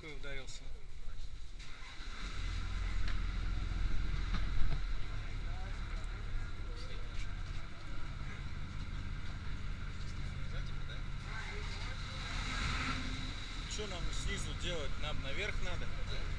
ручкой ударился. Что нам снизу делать? Нам наверх надо? Да?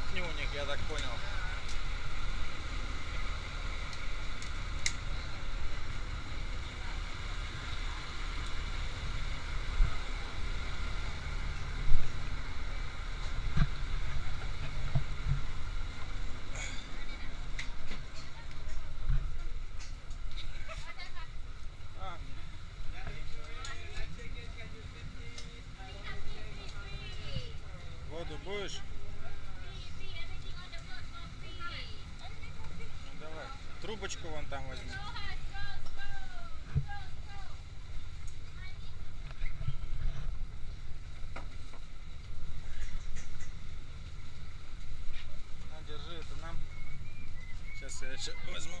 Кухня у них, я так понял. Трубочку вон там возьми. На, держи, это нам. Сейчас я еще возьму.